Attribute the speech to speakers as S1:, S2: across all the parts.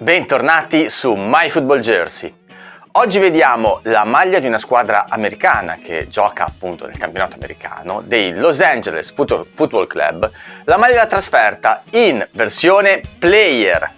S1: Bentornati su My Football Jersey. Oggi vediamo la maglia di una squadra americana che gioca appunto nel campionato americano dei Los Angeles Football Club, la maglia da trasferta in versione player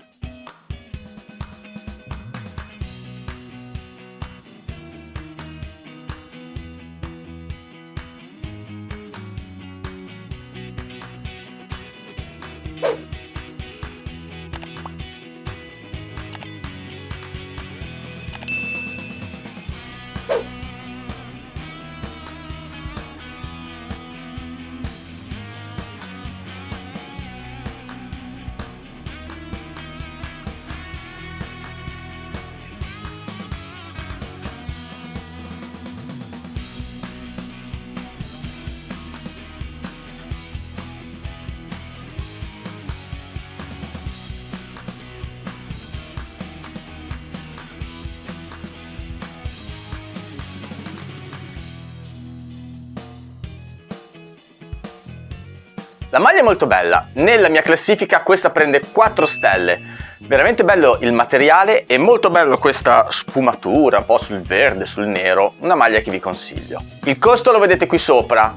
S1: La maglia è molto bella, nella mia classifica questa prende 4 stelle. Veramente bello il materiale e molto bello questa sfumatura, un po' sul verde, sul nero, una maglia che vi consiglio. Il costo lo vedete qui sopra,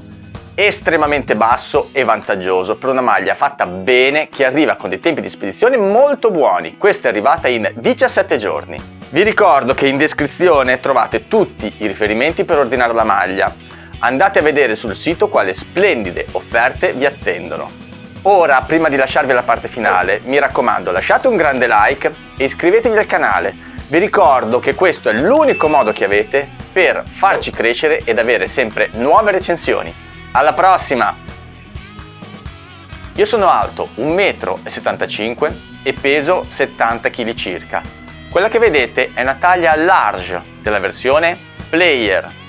S1: estremamente basso e vantaggioso per una maglia fatta bene che arriva con dei tempi di spedizione molto buoni. Questa è arrivata in 17 giorni. Vi ricordo che in descrizione trovate tutti i riferimenti per ordinare la maglia andate a vedere sul sito quale splendide offerte vi attendono. Ora, prima di lasciarvi alla parte finale, mi raccomando lasciate un grande like e iscrivetevi al canale. Vi ricordo che questo è l'unico modo che avete per farci crescere ed avere sempre nuove recensioni. Alla prossima! Io sono alto 1,75 m e peso 70 kg circa. Quella che vedete è una taglia large della versione Player